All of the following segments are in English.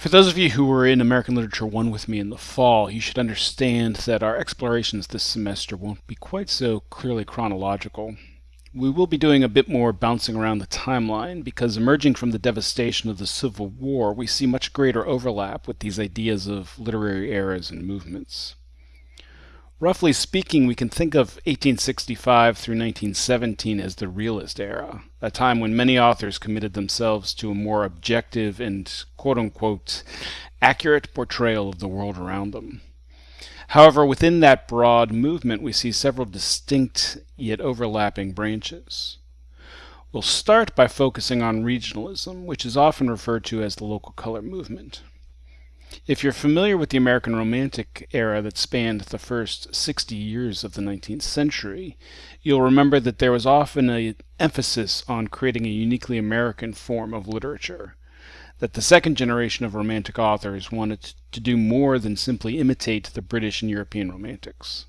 For those of you who were in American Literature 1 with me in the fall, you should understand that our explorations this semester won't be quite so clearly chronological. We will be doing a bit more bouncing around the timeline because emerging from the devastation of the Civil War, we see much greater overlap with these ideas of literary eras and movements. Roughly speaking, we can think of 1865 through 1917 as the realist era, a time when many authors committed themselves to a more objective and quote-unquote accurate portrayal of the world around them. However, within that broad movement, we see several distinct yet overlapping branches. We'll start by focusing on regionalism, which is often referred to as the local color movement. If you're familiar with the American Romantic era that spanned the first 60 years of the 19th century, you'll remember that there was often an emphasis on creating a uniquely American form of literature, that the second generation of Romantic authors wanted to do more than simply imitate the British and European Romantics.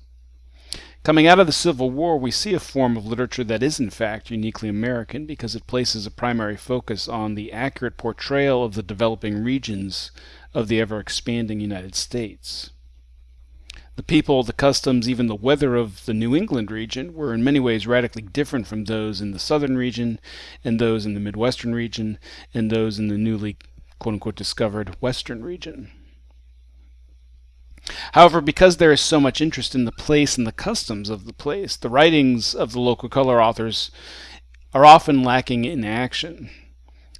Coming out of the Civil War, we see a form of literature that is in fact uniquely American because it places a primary focus on the accurate portrayal of the developing regions of the ever-expanding United States. The people, the customs, even the weather of the New England region were in many ways radically different from those in the southern region and those in the Midwestern region and those in the newly quote-unquote discovered western region. However, because there is so much interest in the place and the customs of the place, the writings of the local color authors are often lacking in action.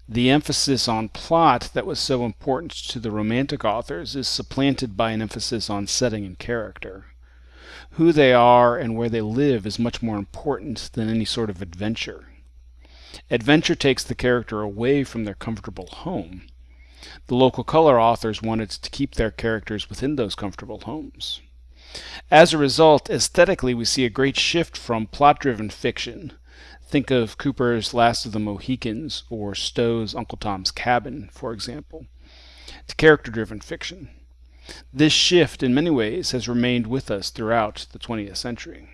The emphasis on plot that was so important to the Romantic authors is supplanted by an emphasis on setting and character. Who they are and where they live is much more important than any sort of adventure. Adventure takes the character away from their comfortable home. The local color authors wanted to keep their characters within those comfortable homes. As a result, aesthetically we see a great shift from plot-driven fiction Think of Cooper's Last of the Mohicans or Stowe's Uncle Tom's Cabin, for example, to character-driven fiction. This shift, in many ways, has remained with us throughout the 20th century.